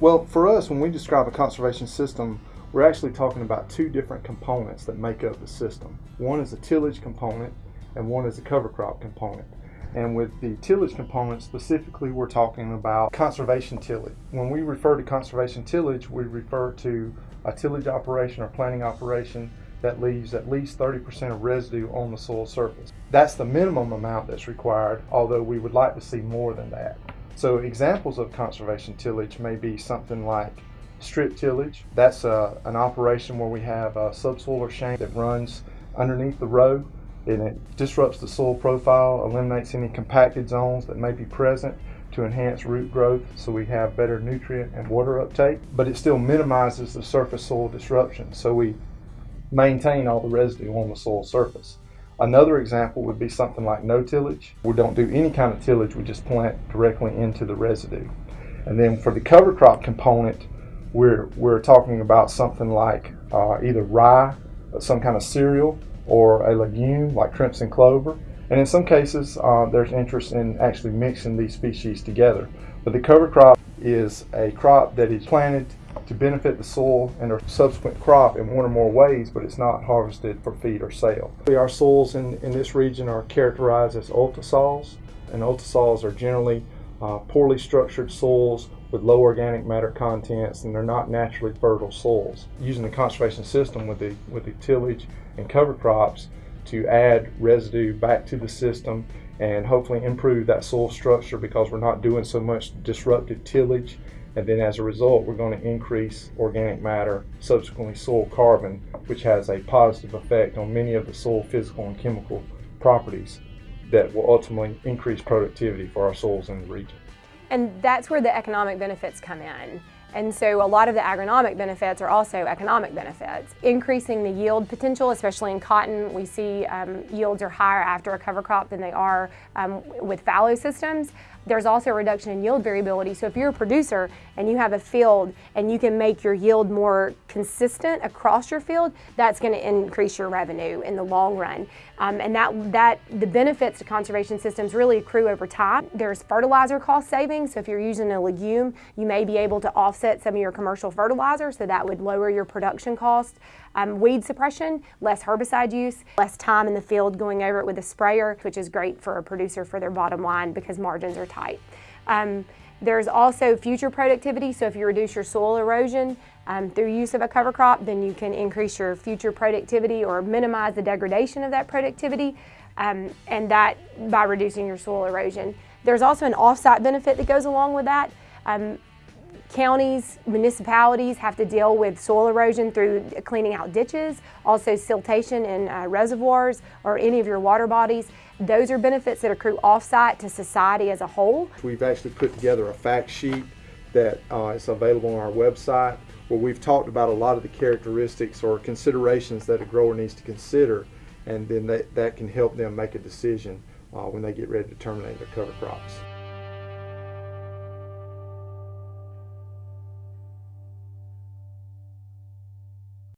Well, for us, when we describe a conservation system, we're actually talking about two different components that make up the system. One is a tillage component and one is a cover crop component. And with the tillage component specifically, we're talking about conservation tillage. When we refer to conservation tillage, we refer to a tillage operation or planting operation that leaves at least 30% of residue on the soil surface. That's the minimum amount that's required, although we would like to see more than that. So examples of conservation tillage may be something like strip tillage. That's uh, an operation where we have a subsoiler shank that runs underneath the row and it disrupts the soil profile, eliminates any compacted zones that may be present to enhance root growth so we have better nutrient and water uptake, but it still minimizes the surface soil disruption so we maintain all the residue on the soil surface. Another example would be something like no tillage. We don't do any kind of tillage, we just plant directly into the residue. And then for the cover crop component, we're, we're talking about something like uh, either rye, some kind of cereal, or a legume like crimson clover. And in some cases, uh, there's interest in actually mixing these species together. But the cover crop is a crop that is planted to benefit the soil and our subsequent crop in one or more ways, but it's not harvested for feed or sale. Our soils in, in this region are characterized as ultisols, and ultisols are generally uh, poorly structured soils with low organic matter contents and they're not naturally fertile soils. Using the conservation system with the, with the tillage and cover crops to add residue back to the system and hopefully improve that soil structure because we're not doing so much disruptive tillage and then as a result we're going to increase organic matter, subsequently soil carbon, which has a positive effect on many of the soil physical and chemical properties that will ultimately increase productivity for our soils in the region. And that's where the economic benefits come in. And so a lot of the agronomic benefits are also economic benefits. Increasing the yield potential, especially in cotton, we see um, yields are higher after a cover crop than they are um, with fallow systems. There's also a reduction in yield variability. So if you're a producer and you have a field and you can make your yield more consistent across your field, that's going to increase your revenue in the long run. Um, and that, that the benefits to conservation systems really accrue over time. There's fertilizer cost savings. So if you're using a legume, you may be able to offset some of your commercial fertilizer, so that would lower your production cost. Um, weed suppression, less herbicide use, less time in the field going over it with a sprayer, which is great for a producer for their bottom line because margins are tight. Um, there's also future productivity, so if you reduce your soil erosion um, through use of a cover crop, then you can increase your future productivity or minimize the degradation of that productivity, um, and that by reducing your soil erosion. There's also an offsite benefit that goes along with that. Um, Counties, municipalities have to deal with soil erosion through cleaning out ditches, also siltation in uh, reservoirs or any of your water bodies. Those are benefits that accrue offsite to society as a whole. We've actually put together a fact sheet that uh, is available on our website where we've talked about a lot of the characteristics or considerations that a grower needs to consider and then that, that can help them make a decision uh, when they get ready to terminate their cover crops.